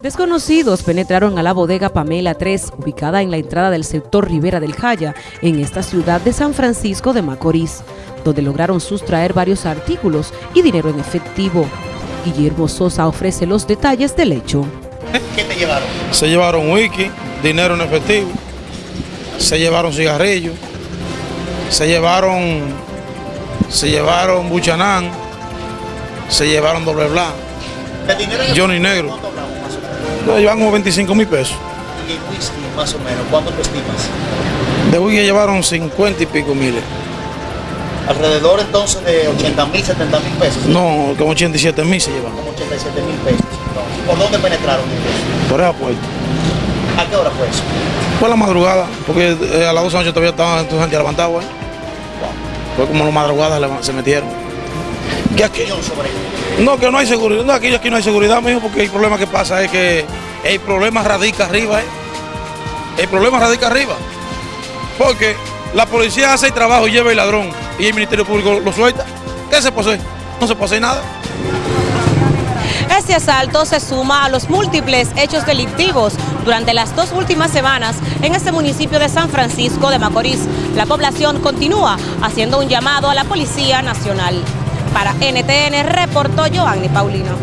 Desconocidos penetraron a la bodega Pamela 3, ubicada en la entrada del sector Rivera del Jaya, en esta ciudad de San Francisco de Macorís, donde lograron sustraer varios artículos y dinero en efectivo. Guillermo Sosa ofrece los detalles del hecho. ¿Qué te llevaron? Se llevaron wiki, dinero en efectivo, se llevaron cigarrillos, se llevaron, se llevaron buchanán, se llevaron doble blanco, ¿El dinero en Johnny Negro. Llevan como 25 mil pesos. Y el whisky más o menos, ¿cuánto tú estimas? De wiki llevaron 50 y pico miles. Alrededor entonces de 80 mil, 70 mil pesos. No, como 87 mil se llevan. Como 87 mil pesos. Entonces, ¿Por dónde penetraron ellos? Por esa puerta. ¿A qué hora fue eso? Fue a la madrugada, porque eh, a las 12 de la noche todavía estaban tu gente levantado ahí. Fue como la madrugada se metieron. Que aquí, no, que no hay seguridad. No, aquí, aquí no hay seguridad, mijo, porque el problema que pasa es que el problema radica arriba, ¿eh? El problema radica arriba. Porque la policía hace el trabajo y lleva el ladrón y el Ministerio Público lo suelta. ¿Qué se posee? No se posee nada. Este asalto se suma a los múltiples hechos delictivos durante las dos últimas semanas en este municipio de San Francisco de Macorís. La población continúa haciendo un llamado a la Policía Nacional. Para NTN reportó Joanny Paulino.